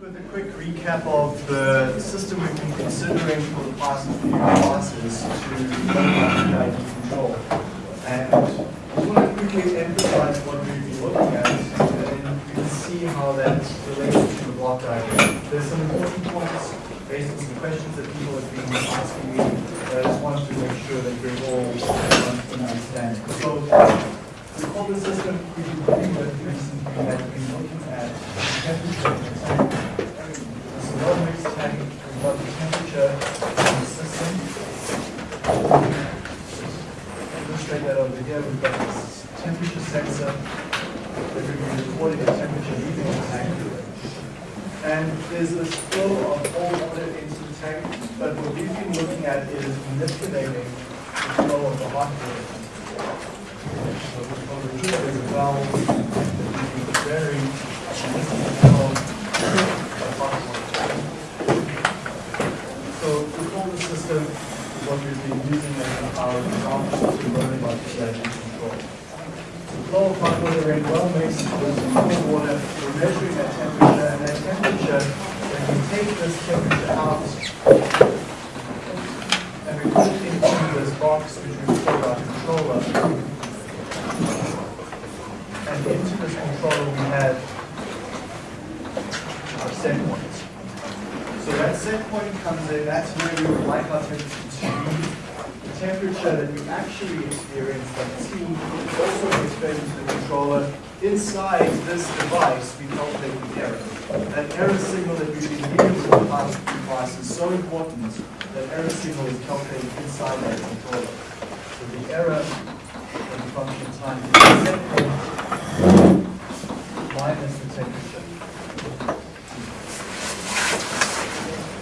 With a quick recap of the system we've been considering for the past few classes to ID control. And I just want to quickly emphasize what we've been looking at, and you can see how that relates to the block diagram. There's some important points based on some questions that people have been asking me, I just wanted to make sure that we're all understanding. So, we call the system we've been dealing with recently that we've been looking at the a well mixed tank, got the temperature in the system. Illustrate that over here, we've got this temperature sensor that we've been recording the temperature leaving the tank. And there's this flow of cold water into the tank, but what we've been looking at is manipulating the flow of the hot water. So over here is a valve that we can vary the flow of hot water. So the system what we've been using as our example to learn about PID control. The flow of hot water in well mixed with cold water, we're measuring that temperature, and that temperature, when we take this temperature out and we put it into this box which we call our controller, and into this controller we have our point. Set point comes in, that's where we would like our temperature to be. The temperature that we actually experience, that T, also gets fed into the controller. Inside this device, we calculate the error. That error signal that we've been using in the past classes is so important that error signal is calculated inside that controller. So the error of the function time is set point minus the temperature.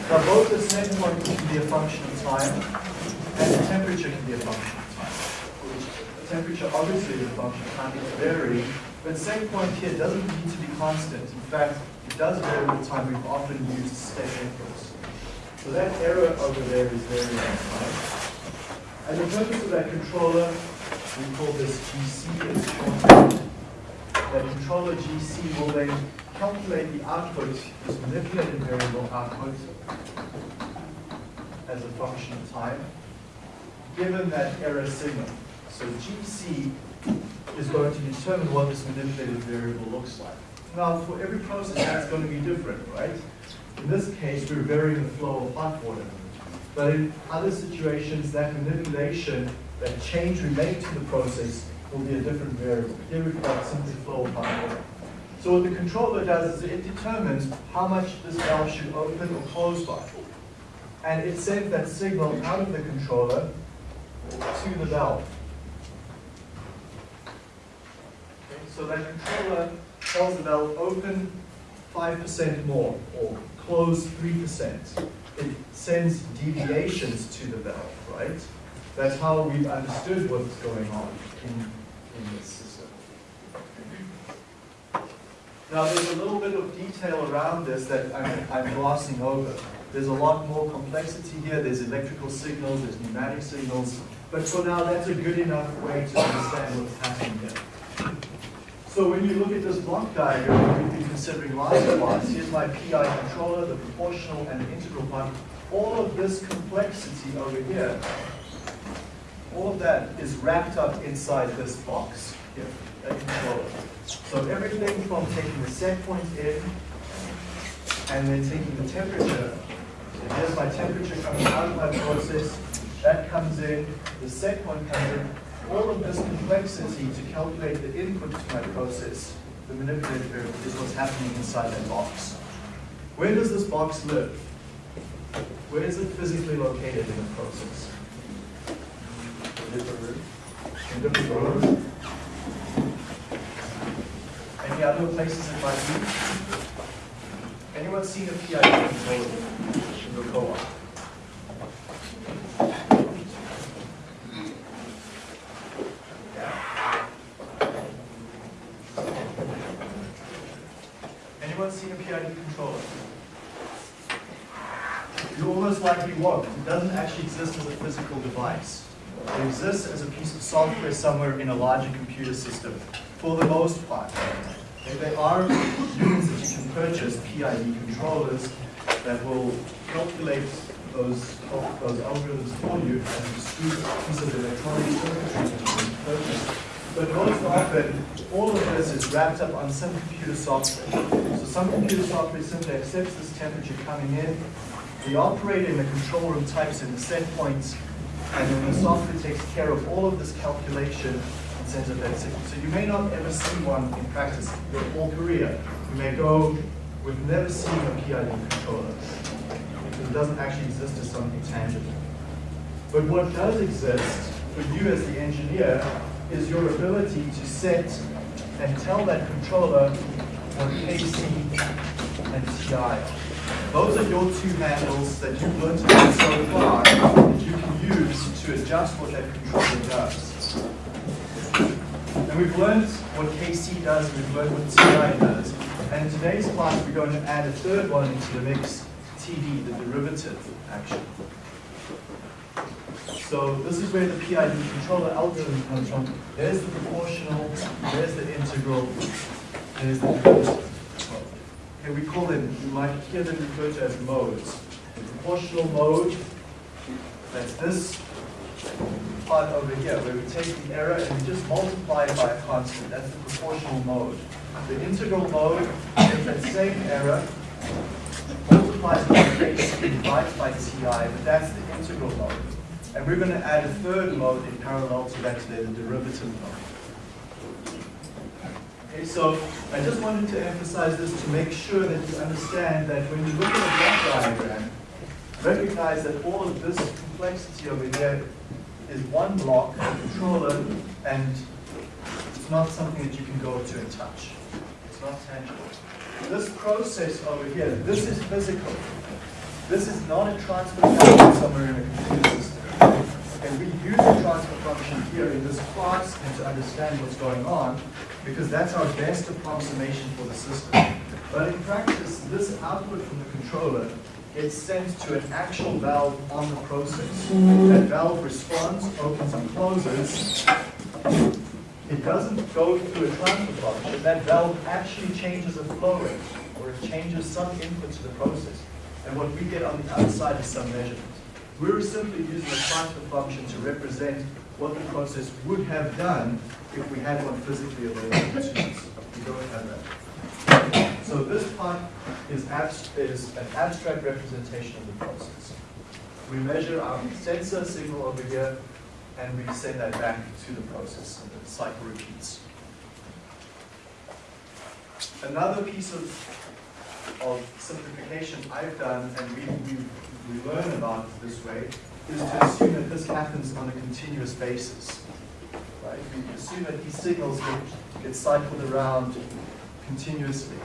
Now both the set point can be a function of time and the temperature can be a function of time. The temperature obviously is a function of time, it's varying, but set point here doesn't need to be constant. In fact, it does vary with time. We've often used step intervals. So that error over there is varying right? And the purpose of that controller, we call this GC, it's that controller GC will then calculate the output, this manipulated variable output, as a function of time, given that error signal. So GC is going to determine what this manipulated variable looks like. Now, for every process, that's going to be different, right? In this case, we're varying the flow of hot water. But in other situations, that manipulation, that change we make to the process will be a different variable. Here we've got simply flow of. So what the controller does is it determines how much this valve should open or close by. And it sends that signal out of the controller to the valve. Okay, so that controller tells the valve open 5% more or close 3%. It sends deviations to the valve, right? That's how we've understood what's going on in, in this system. Now there's a little bit of detail around this that I'm, I'm glossing over. There's a lot more complexity here. There's electrical signals, there's pneumatic signals. But for now, that's a good enough way to understand what's happening here. So when you look at this block diagram we've been considering last class, here's my PI controller, the proportional and the integral part. All of this complexity over here, all of that is wrapped up inside this box here, uh, a. So everything from taking the set point in and then taking the temperature. So here's my temperature coming out of my process. That comes in, the set point comes in. All of this complexity to calculate the input to my process, the manipulated variable, is what's happening inside that box. Where does this box live? Where is it physically located in the process? Rooms. Any other places it might be? Anyone seen a PID in your co-op? Anyone seen a PID controller? You almost likely won't. It doesn't actually exist as a physical device. It exists as a piece somewhere in a larger computer system, for the most part. There are units that you can purchase, PID controllers that will calculate those, those algorithms for you as a discrete piece of electronic circuitry that you purchase. But most often, all of this is wrapped up on some computer software. So some computer software simply accepts this temperature coming in. The operator in the control room types in the set points, and then the software takes care of all of this calculation and sends it signal. So you may not ever see one in practice your whole career. You may go with never seeing a PID controller because it doesn't actually exist as something tangible. But what does exist for you as the engineer is your ability to set and tell that controller what KC and TI are. Those are your two handles that you've learned to do so far use to adjust what that controller does. And we've learned what KC does, we've learned what TI does. And in today's class, we're going to add a third one into the mix, TD, the derivative action. So this is where the PID controller algorithm comes from. There's the proportional, there's the integral, there's the derivative. Okay, we call them, you might hear them referred to as modes. The proportional mode, that's this part over here, where we take the error and we just multiply it by a constant. That's the proportional mode. The integral mode is that same error, multiplies by base, divides by ti, but that's the integral mode. And we're going to add a third mode in parallel to that today, the derivative mode. Okay, so I just wanted to emphasize this to make sure that you understand that when you look at a block diagram, recognize that all of this complexity over here is one block, a controller, and it's not something that you can go to and touch. It's not tangible. This process over here, this is physical. This is not a transfer function somewhere in a computer system. And we use the transfer function here in this class and to understand what's going on, because that's our best approximation for the system. But in practice, this output from the controller gets sent to an actual valve on the process. That valve responds, opens and closes. It doesn't go through a transfer function. That valve actually changes the flow rate, or it changes some input to the process. And what we get on the outside is some measurement. We're simply using a transfer function to represent what the process would have done if we had one physically available to us. We don't have that. So this part is, is an abstract representation of the process. We measure our sensor signal over here, and we send that back to the process, and the cycle repeats. Another piece of, of simplification I've done, and we, we, we learn about this way, is to assume that this happens on a continuous basis. Right? We assume that these signals get, get cycled around continuously.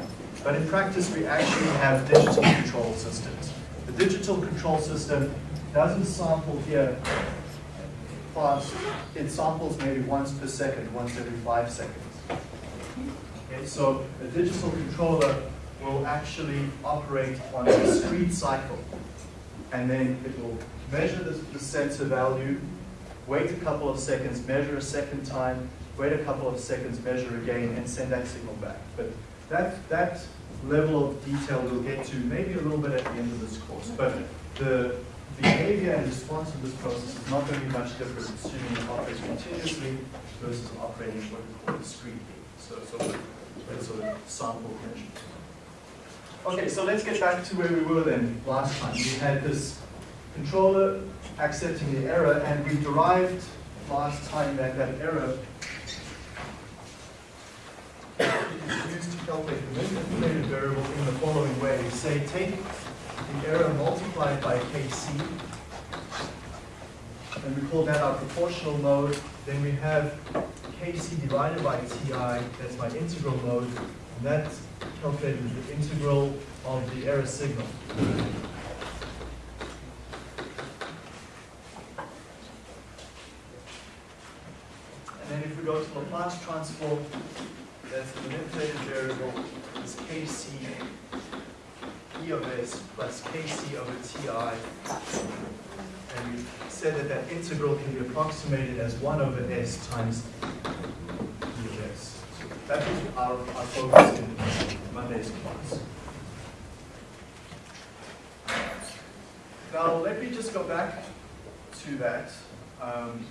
But in practice, we actually have digital control systems. The digital control system doesn't sample here fast. It samples maybe once per second, once every five seconds. Okay, so a digital controller will actually operate on a discrete cycle. And then it will measure the, the sensor value, wait a couple of seconds, measure a second time, wait a couple of seconds, measure again, and send that signal back. But that, that level of detail we'll get to maybe a little bit at the end of this course. But the behavior and response of this process is not going to be much different assuming it operates continuously versus operating what we call discretely. So, so that's sort of sample measure. Okay, so let's get back to where we were then last time. We had this controller accepting the error, and we derived last time that that error used to calculate the manipulated variable in the following way. We say take the error multiplied by Kc, and we call that our proportional mode. Then we have Kc divided by Ti, that's my integral mode, and that's calculated the integral of the error signal. And then if we go to Laplace transform, that's the manipulated variable is kc e of s plus kc over ti. And we said that that integral can be approximated as 1 over s times e of s. So that was our, our focus in Monday's class. Now let me just go back to that. Um,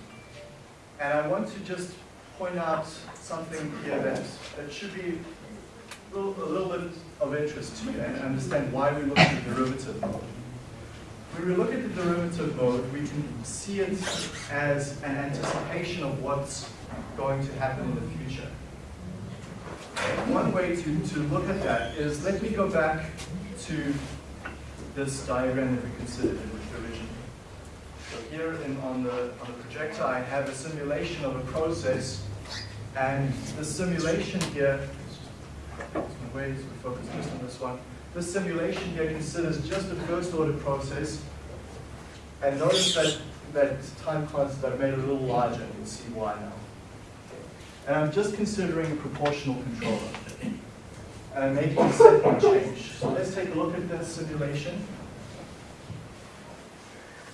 and I want to just point out something here that that should be a little, a little bit of interest to you and understand why we look at the derivative mode. When we look at the derivative mode, we can see it as an anticipation of what's going to happen in the future. One way to, to look at that is, let me go back to this diagram that we considered in originally. So here in, on, the, on the projector, I have a simulation of a process, and the simulation here, wait, we focus just on this one. This simulation here considers just the first order process, and notice that, that time constant I've made a little larger, you'll see why now. And I'm just considering a proportional controller. And making a set change. So let's take a look at the simulation.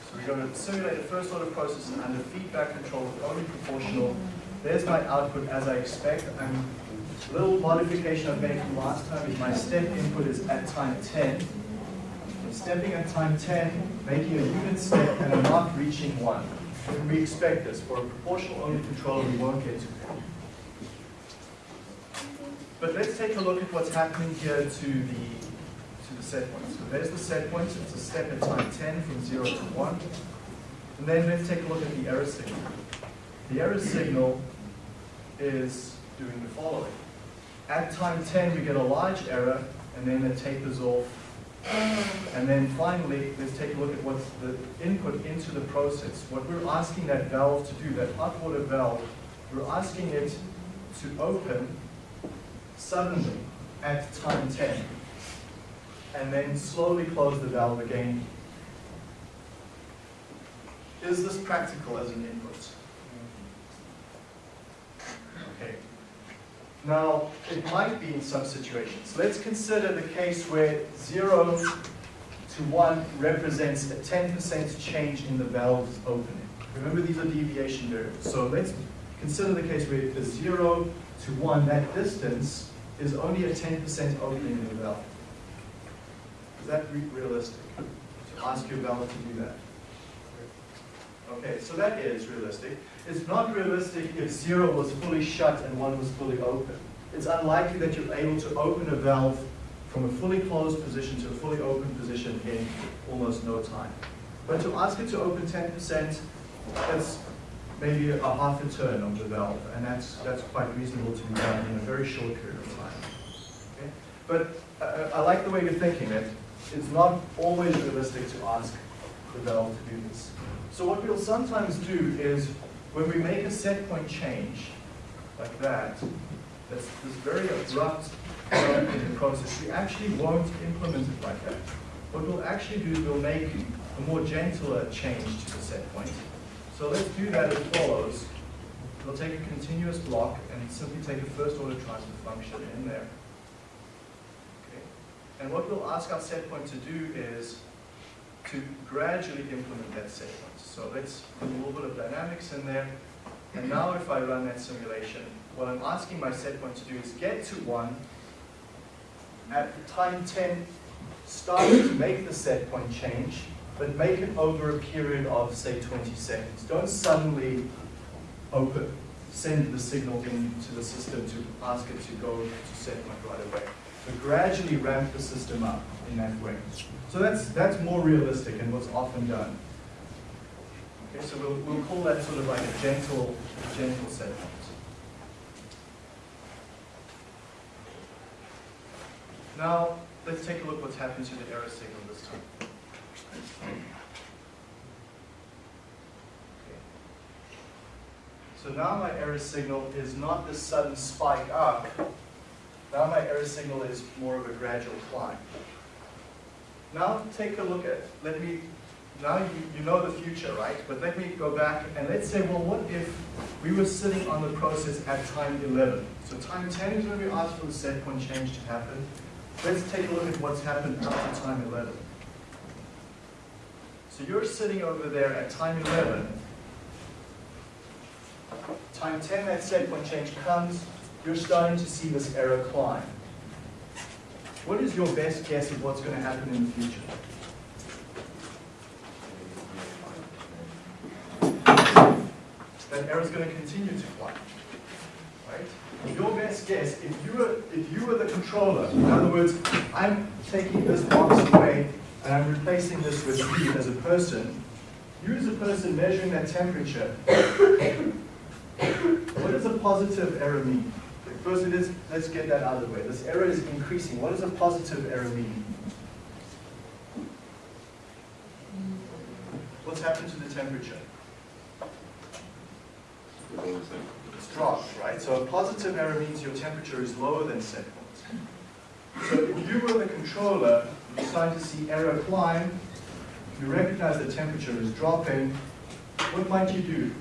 So we're going to simulate a first order process under feedback control with only proportional. There's my output as I expect. I'm, a little modification I've made from last time is my step input is at time 10. I'm stepping at time 10, making a unit step, and I'm not reaching 1. And we expect this. For a proportional only controller, we won't get to 1. But let's take a look at what's happening here to the to the set point. So there's the set point. It's a step at time 10 from 0 to 1. And then let's take a look at the error signal. The error signal is doing the following. At time 10, we get a large error, and then it tapers off. And then finally, let's take a look at what's the input into the process. What we're asking that valve to do, that hot water valve, we're asking it to open suddenly at time 10 and then slowly close the valve again. Is this practical as an input? Okay. Now, it might be in some situations. Let's consider the case where 0 to 1 represents a 10% change in the valve's opening. Remember, these are deviation variables. So let's consider the case where the 0 to 1, that distance is only a 10% opening in the valve. Is that re realistic? To ask your valve to do that? Okay, so that is realistic. It's not realistic if zero was fully shut and one was fully open. It's unlikely that you're able to open a valve from a fully closed position to a fully open position in almost no time. But to ask it to open 10%, that's maybe a half a turn of the valve, and that's, that's quite reasonable to be done in a very short period of time. Okay? But uh, I like the way you're thinking it. It's not always realistic to ask the valve to do this. So what we'll sometimes do is, when we make a set point change, like that, that's this very abrupt in the process, we actually won't implement it like that. What we'll actually do is we'll make a more gentler change to the set point. So let's do that as follows. We'll take a continuous block and simply take a first order transfer function in there. Okay. And what we'll ask our set point to do is to gradually implement that point. So let's put a little bit of dynamics in there. And now if I run that simulation, what I'm asking my set point to do is get to 1 at the time 10, start to make the set point change, but make it over a period of, say, 20 seconds. Don't suddenly open, send the signal into the system to ask it to go to set point right away. But gradually ramp the system up in that way. So that's, that's more realistic and what's often done. Okay, so we'll, we'll call that sort of like a gentle, gentle set. Now, let's take a look what's happened to the error signal this time. So now my error signal is not this sudden spike up. Now my error signal is more of a gradual climb. Now take a look at, let me, now you, you know the future, right? But let me go back and let's say, well, what if we were sitting on the process at time 11? So time 10 is when we asked for the set point change to happen. Let's take a look at what's happened to time 11. So you're sitting over there at time 11. Time 10, that set point change comes you're starting to see this error climb. What is your best guess of what's going to happen in the future? That error is going to continue to climb. Right? Your best guess, if you were if you were the controller, in other words, I'm taking this box away and I'm replacing this with you as a person, you as a person measuring that temperature, what does a positive error mean? First it is, let's get that out of the way. This error is increasing. What does a positive error mean? What's happened to the temperature? It's dropped, right? So a positive error means your temperature is lower than set point. So if you were the controller, you start to see error climb, you recognize the temperature is dropping, what might you do?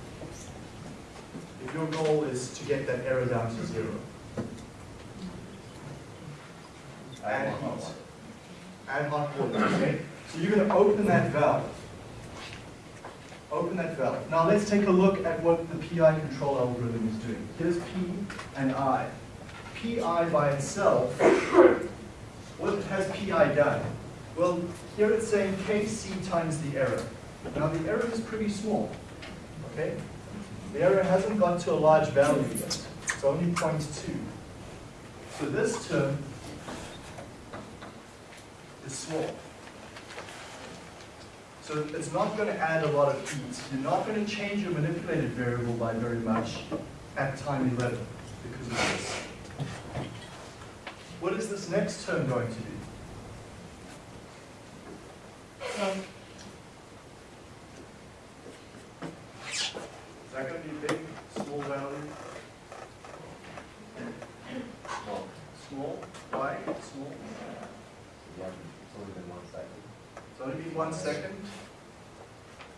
If your goal is to get that error down to zero. Add heat. Hot water, okay? So you're going to open that valve. Open that valve. Now let's take a look at what the PI control algorithm is doing. Here's P and I. PI by itself, what has PI done? Well, here it's saying Kc times the error. Now the error is pretty small, okay? The error hasn't got to a large value yet. It's only 0.2. So this term is small. So it's not going to add a lot of heat. You're not going to change your manipulated variable by very much at time 11 because of this. What is this next term going to do? Um, is that going to be big, small value? Small? Why? Small? It's only been one second. It's only one second.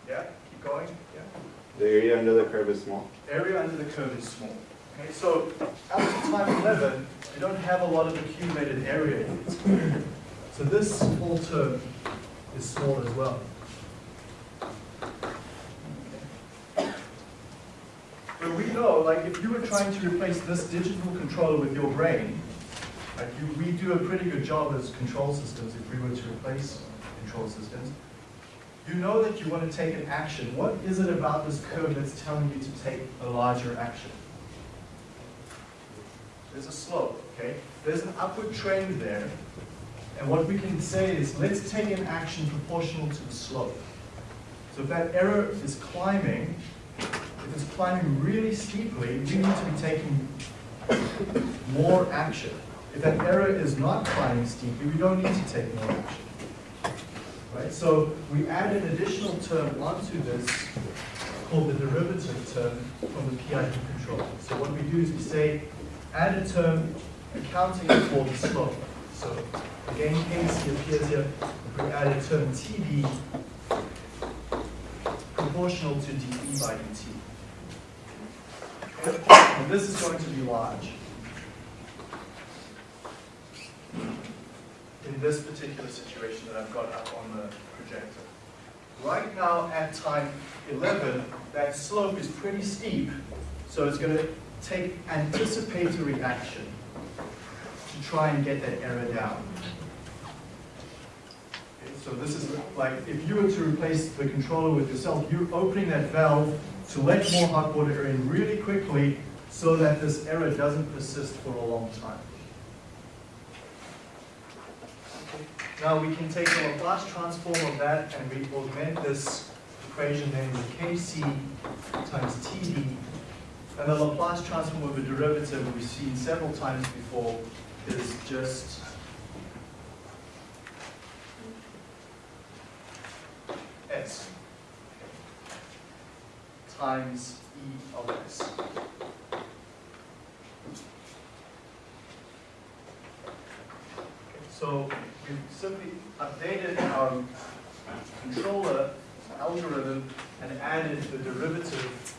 Yeah, keep going. Yeah. The area under the curve is small. Area under the curve is small. Okay, so after time 11, you don't have a lot of accumulated area yet. So this whole term is small as well. But we know, like if you were trying to replace this digital controller with your brain, like you, we do a pretty good job as control systems if we were to replace control systems. You know that you want to take an action. What is it about this curve that's telling you to take a larger action? There's a slope, okay? There's an upward trend there. And what we can say is, let's take an action proportional to the slope. So if that error is climbing, if it's climbing really steeply, we need to be taking more action. If that error is not climbing steeply, we don't need to take more action. Right? So we add an additional term onto this called the derivative term from the PID control. So what we do is we say, add a term accounting for the slope. So again, Kc appears here. If we add a term Td proportional to dE by dt. And this is going to be large. in this particular situation that I've got up on the projector. Right now at time 11, that slope is pretty steep, so it's going to take anticipatory action to try and get that error down. So this is like, if you were to replace the controller with yourself, you're opening that valve to let more hot water in really quickly so that this error doesn't persist for a long time. Now we can take the Laplace transform of that and we augment this equation with Kc times Td. And the Laplace transform of a derivative we've seen several times before is just S times E of S. So we've simply updated our controller algorithm added the derivative,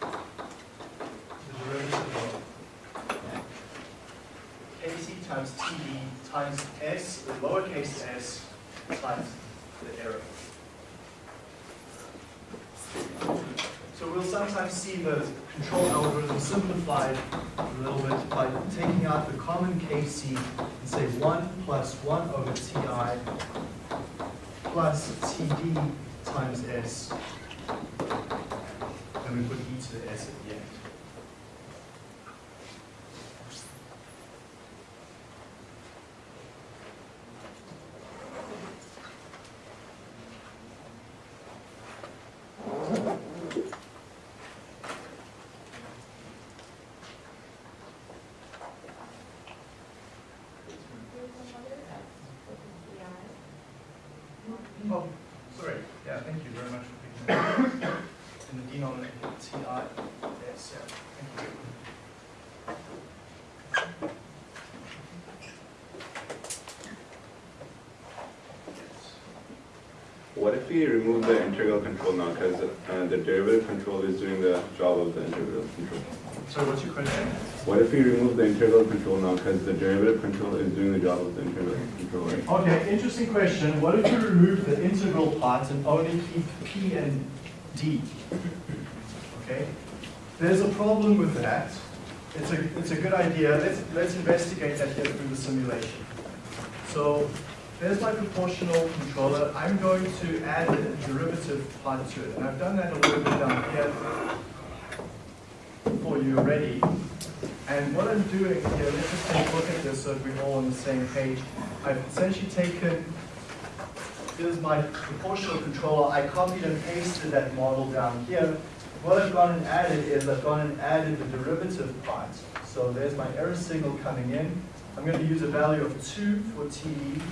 the derivative of kc times td times s, the lowercase s, times the error. So we'll sometimes see the control algorithm simplified a little bit by taking out the common kc and say 1 plus 1 over ti plus td s. Then we put e to the s at the end. We remove the integral control now, because uh, the derivative control is doing the job of the integral control? So what's your question? What if we remove the integral control now, because the derivative control is doing the job of the integral control, right? Okay, interesting question. What if you remove the integral part and only keep P and D? Okay, there's a problem with that. It's a, it's a good idea. Let's, let's investigate that here through the simulation. So there's my proportional controller. I'm going to add a derivative part to it. And I've done that a little bit down here for you already. And what I'm doing here, let's just take a look at this so that we're all on the same page. I've essentially taken, here's my proportional controller, I copied and pasted that model down here. What I've gone and added is I've gone and added the derivative part. So there's my error signal coming in. I'm going to use a value of 2 for TD.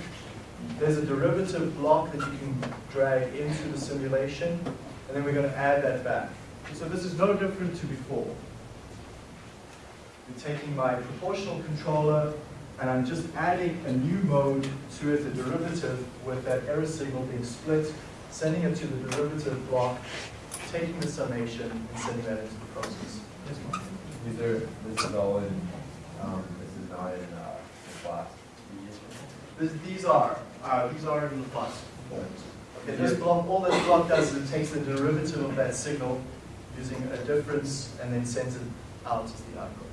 There's a derivative block that you can drag into the simulation, and then we're going to add that back. So this is no different to before. I'm taking my proportional controller and I'm just adding a new mode to it, the derivative, with that error signal being split, sending it to the derivative block, taking the summation and sending that into the process. Yes? These are, this is all in, um, this is not in. This- These are, uh, these are in Laplace. Okay, this block, all this block does is it takes the derivative of that signal using a difference and then sends it out as the output.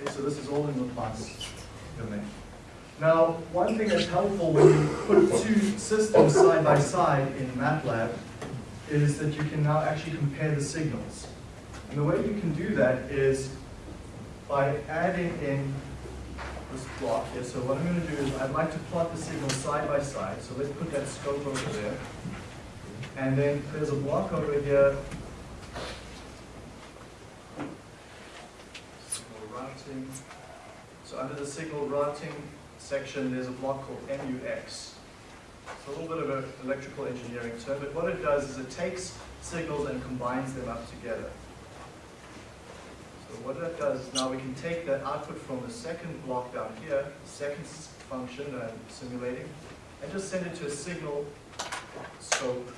Okay, so this is all in Laplace domain. Now, one thing that's helpful when you put two systems side by side in MATLAB is that you can now actually compare the signals. And the way you can do that is by adding in this block here. So what I'm going to do is I'd like to plot the signal side by side. So let's put that scope over there. And then there's a block over here. Signal routing. So under the signal routing section, there's a block called MUX. It's a little bit of an electrical engineering term, but what it does is it takes signals and combines them up together. So what that does is now we can take the output from the second block down here, second function that I'm simulating, and just send it to a signal scope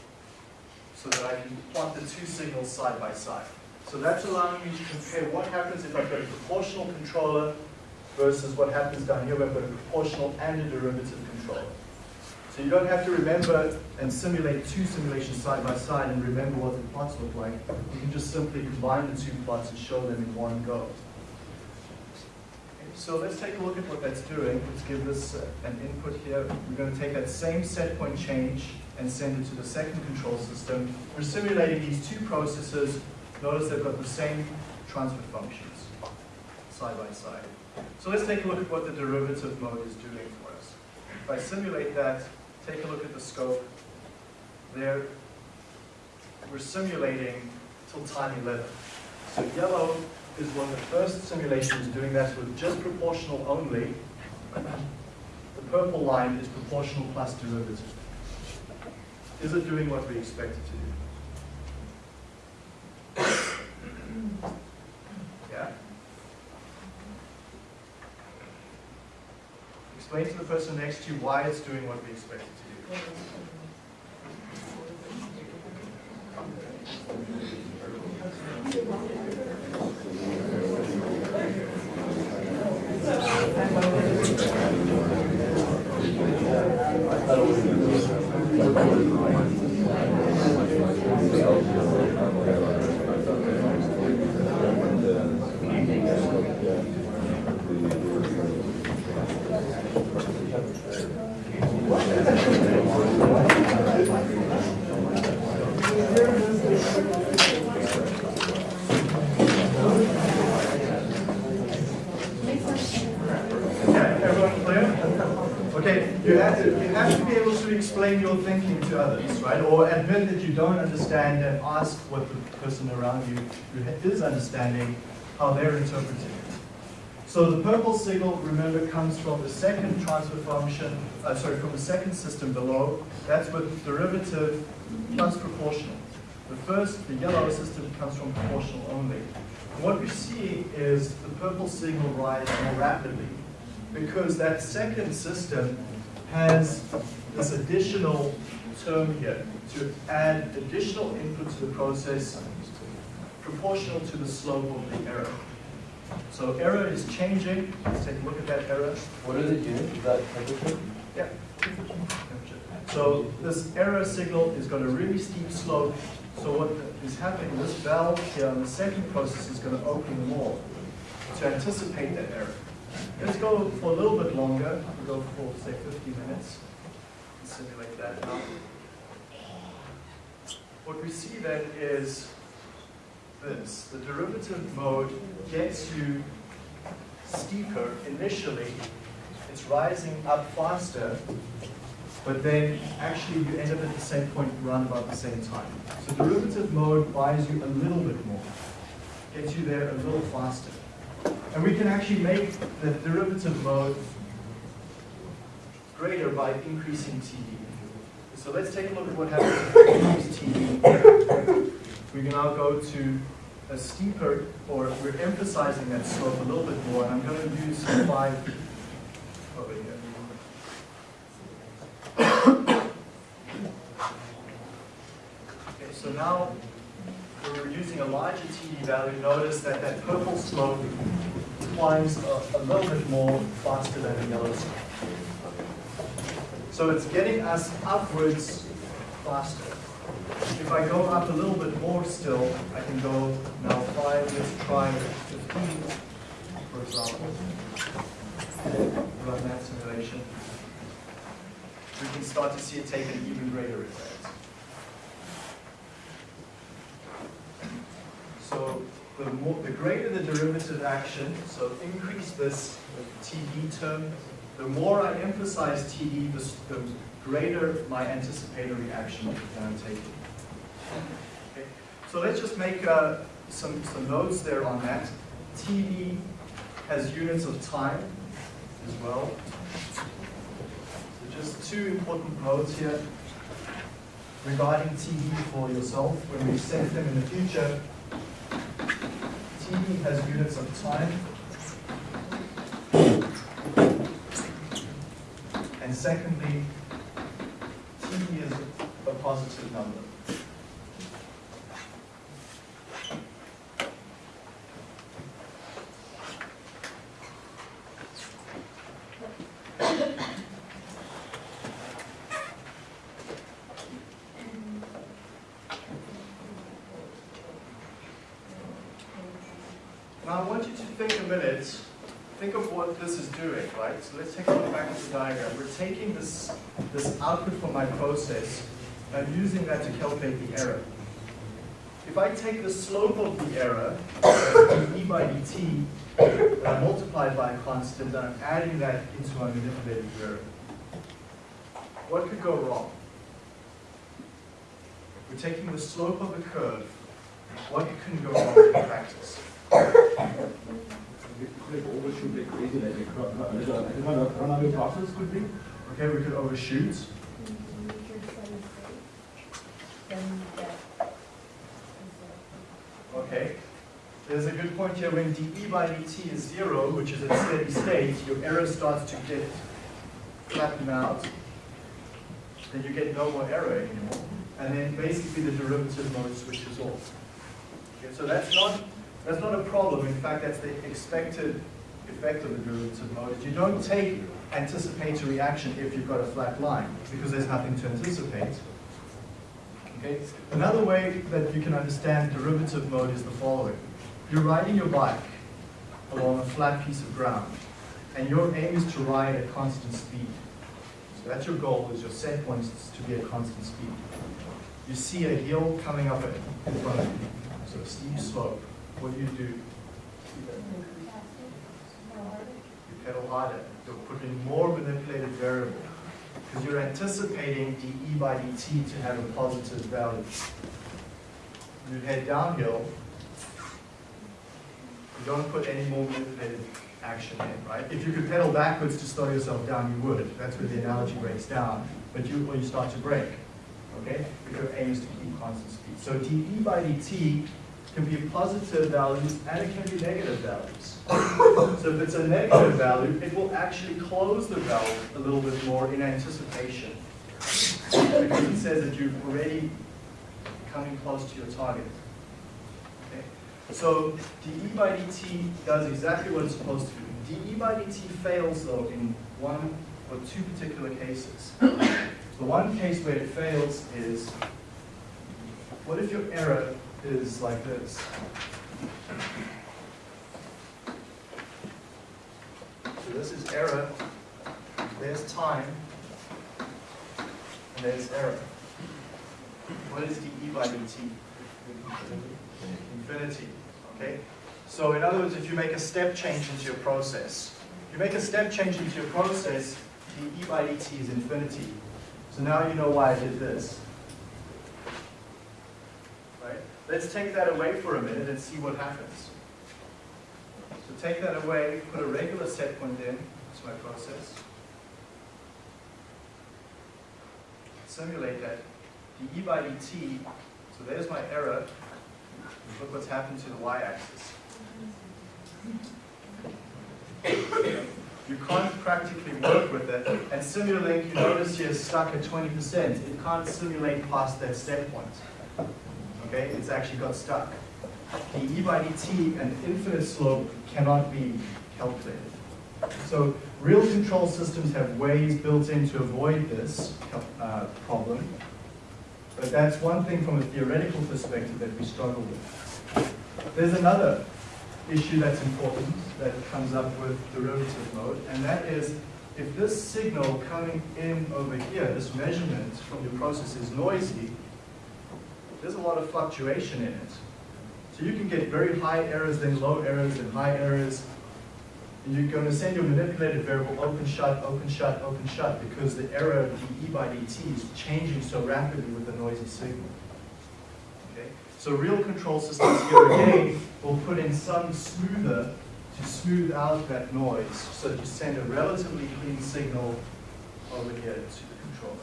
so that I can plot the two signals side by side. So that's allowing me to compare what happens if I've got a proportional controller versus what happens down here where I've got a proportional and a derivative controller. So you don't have to remember and simulate two simulations side by side and remember what the plots look like. You can just simply combine the two plots and show them in one go. Okay, So let's take a look at what that's doing. Let's give this uh, an input here. We're going to take that same set point change and send it to the second control system. We're simulating these two processes. Notice they've got the same transfer functions side by side. So let's take a look at what the derivative mode is doing for us. If I simulate that, take a look at the scope. There, we're simulating till time 11. So yellow is what the first simulation is doing, that with just proportional only. The purple line is proportional plus derivative. Is it doing what we expect it to do? explain to the person next to you why it's doing what we expect it to do. Understanding, how they're interpreting it. So the purple signal, remember, comes from the second transfer function, uh, sorry, from the second system below. That's with derivative plus proportional. The first, the yellow system, comes from proportional only. What we see is the purple signal rise more rapidly because that second system has this additional term here to add additional input to the process proportional to the slope of the error. So error is changing. Let's take a look at that error. What is it unit? Is that temperature? Yeah. So this error signal is got a really steep slope. So what is happening, this valve here on the second process is going to open more to anticipate that error. Let's go for a little bit longer. We'll go for, say, 50 minutes. Simulate that now. What we see then is this. The derivative mode gets you steeper initially. It's rising up faster, but then actually you end up at the same point around about the same time. So derivative mode buys you a little bit more, gets you there a little faster. And we can actually make the derivative mode greater by increasing TD. So let's take a look at what happens if we increase TD. We can now go to a steeper, or we're emphasizing that slope a little bit more, and I'm going to use five over here. Okay, so now we're using a larger TD value, notice that that purple slope climbs a, a little bit more faster than the yellow slope. So it's getting us upwards faster. If I go up a little bit more still, I can go now five, let's try 15, for example. Run that simulation. We can start to see it take an even greater effect. So the more, the greater the derivative action, so increase this TD term, the more I emphasize TD, the, the greater my anticipatory action that I'm taking. Okay. So let's just make uh, some, some notes there on that. TD has units of time as well. So just two important notes here regarding TD for yourself when we set them in the future. TD has units of time. And secondly, TD is a positive number. Now I want you to think a minute, think of what this is doing, right? So let's take a look back at the diagram. We're taking this, this output from my process, and I'm using that to calculate the error. If I take the slope of the error, e by dt, that I multiplied by a constant, and I'm adding that into my manipulated error, what could go wrong? We're taking the slope of a curve, what can go wrong in practice? Okay, we could overshoot. Okay. There's a good point here when dE by dt is zero, which is at steady state, your error starts to get flattened out. Then you get no more error anymore. And then basically the derivative mode switches off. Okay, so that's not, that's not a problem. In fact, that's the expected effect of the derivative mode. You don't take anticipate a reaction if you've got a flat line, because there's nothing to anticipate. Okay? Another way that you can understand derivative mode is the following. You're riding your bike along a flat piece of ground, and your aim is to ride at constant speed. So that's your goal, is your set point is to be at constant speed. You see a hill coming up in front of you, so a steep slope. What do you do? you pedal harder. You're putting more manipulated variable because you're anticipating dE by dt to have a positive value. You head downhill, you don't put any more manipulated action in, right? If you could pedal backwards to slow yourself down, you would. That's where the analogy breaks down. But you, or you start to brake, okay? But your aim is to keep constant speed. So dE by dt can be positive values and it can be negative values. So if it's a negative value, it will actually close the valve a little bit more in anticipation. Because it says that you've already coming close to your target. So dE by dt does exactly what it's supposed to do. dE by dt fails though in one or two particular cases. The one case where it fails is, what if your error is like this? So this is error, there's time, and there's error. What is dE by dt? Infinity, okay? So in other words, if you make a step change into your process, if you make a step change into your process, dE by dt is infinity. So now you know why I did this. Right? Let's take that away for a minute and see what happens. So take that away, put a regular set point in, that's my process. Simulate that, dE by dt, so there's my error. Look what's happened to the y-axis. You can't practically work with it, and Simulink, you notice here, is stuck at 20%. It can't simulate past that step point. Okay, it's actually got stuck. The E by dt and infinite slope cannot be calculated. So real control systems have ways built in to avoid this uh, problem, but that's one thing from a theoretical perspective that we struggle with. There's another issue that's important that comes up with derivative mode, and that is if this signal coming in over here, this measurement from your process is noisy, there's a lot of fluctuation in it. So you can get very high errors, then low errors, then high errors. You're going to send your manipulated variable open shut, open shut, open shut, because the error dE by dt is changing so rapidly with the noisy signal. Okay? So real control systems here again will put in some smoother to smooth out that noise so that you send a relatively clean signal over here to the controller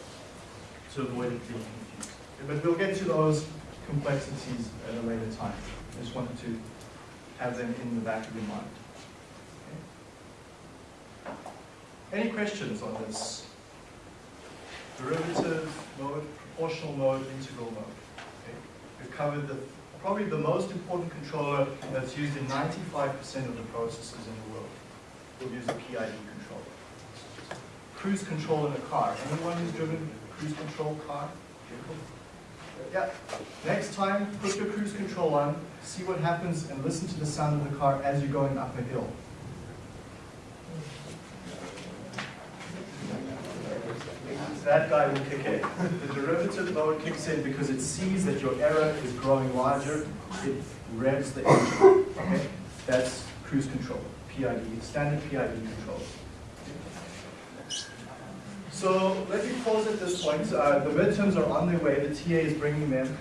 to avoid it being confused. Okay, But we'll get to those complexities at a later time. I just wanted to have them in the back of your mind. Okay. Any questions on this? Derivative mode, proportional mode, integral mode. Okay. We've covered the, probably the most important controller that's used in 95% of the processes in the world. We'll use a PID controller. Cruise control in a car. Anyone who's driven a cruise control car? Yeah. Next time, put your cruise control on, see what happens, and listen to the sound of the car as you're going up a hill. That guy will kick in. The derivative mode kicks in because it sees that your error is growing larger. It revs the engine. Okay? That's cruise control, PID, standard PID control. So let me pause at this point. Uh, the midterms are on their way. The TA is bringing them.